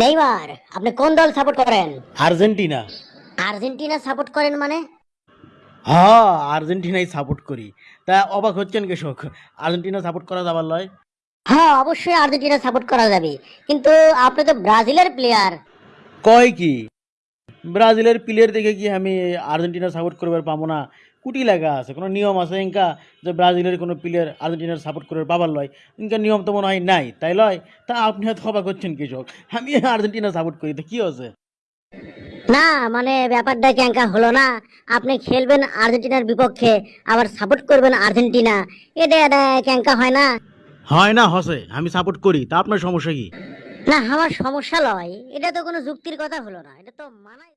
Neymar আপনি কোন দল সাপোর্ট করেন? আর্জেন্টিনা। আর্জেন্টিনা সাপোর্ট করেন মানে? হ্যাঁ আর্জেন্টিনাই সাপোর্ট করি। তা অবাক হচ্ছেন কৃষক আর্জেন্টিনা সাপোর্ট করা যাবার লয়? হ্যাঁ অবশ্যই আর্জেন্টিনা সাপোর্ট করা যাবে। কিন্তু আপনি তো ব্রাজিলের প্লেয়ার কয় কি? ব্রাজিলের প্লেয়ার দেখে কি আমি আর্জেন্টিনা সাপোর্ট করবার পাবো না? কুটি লাগা আছে কোনো নিয়ম আছে? ইনকা যে ব্রাজিলের কোনো প্লেয়ার আর্জেন্টিনার সাপোর্ট করবার পাবার লয়। ইনকা নিয়ম তো মনে হয় নাই তাই লয়? তা আপনি হয়তো অবাক হচ্ছেন কৃষক। আমি আর্জেন্টিনা সাপোর্ট করি তা কি আছে না মানে ব্যাপারটা ক্যাঙ্কা হলো না? আপনি খেলবেন আর্জেন্টিনার বিপক্ষে আবার সাপোর্ট করবেন আর্জেন্টিনা। এটা এটা ক্যাঙ্কা হয় না? হয় না হসে। আমি সাপোর্ট করি তা আপনার সমস্যা কি? না আমার সমস্যা লয়। এটা তো কোনো যুক্তির কথা হলো না। এটা তো মানায়